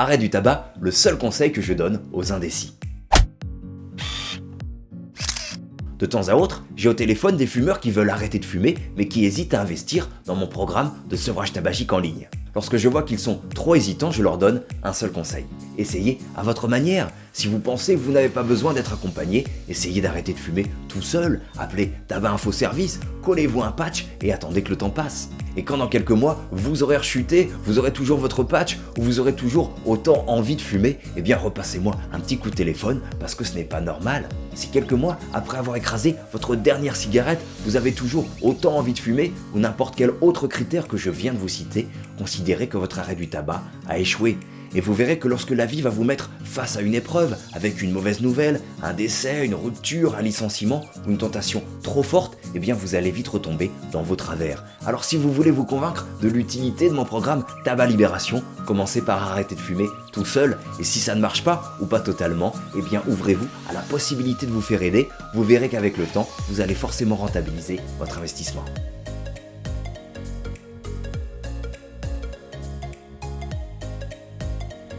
Arrêt du tabac, le seul conseil que je donne aux indécis. De temps à autre, j'ai au téléphone des fumeurs qui veulent arrêter de fumer mais qui hésitent à investir dans mon programme de sevrage tabagique en ligne. Lorsque je vois qu'ils sont trop hésitants, je leur donne un seul conseil. Essayez à votre manière. Si vous pensez que vous n'avez pas besoin d'être accompagné, essayez d'arrêter de fumer tout seul. Appelez Tabac Info Service, collez-vous un patch et attendez que le temps passe. Et quand dans quelques mois, vous aurez rechuté, vous aurez toujours votre patch, ou vous aurez toujours autant envie de fumer, eh bien repassez-moi un petit coup de téléphone parce que ce n'est pas normal. Si quelques mois après avoir écrasé votre dernière cigarette, vous avez toujours autant envie de fumer ou n'importe quel autre critère que je viens de vous citer, considérez que votre arrêt du tabac a échoué et vous verrez que lorsque la vie va vous mettre face à une épreuve, avec une mauvaise nouvelle, un décès, une rupture, un licenciement ou une tentation trop forte, eh bien vous allez vite retomber dans vos travers. Alors si vous voulez vous convaincre de l'utilité de mon programme Tabac Libération, commencez par arrêter de fumer tout seul et si ça ne marche pas ou pas totalement, eh ouvrez-vous à la possibilité de vous faire aider. Vous verrez qu'avec le temps, vous allez forcément rentabiliser votre investissement.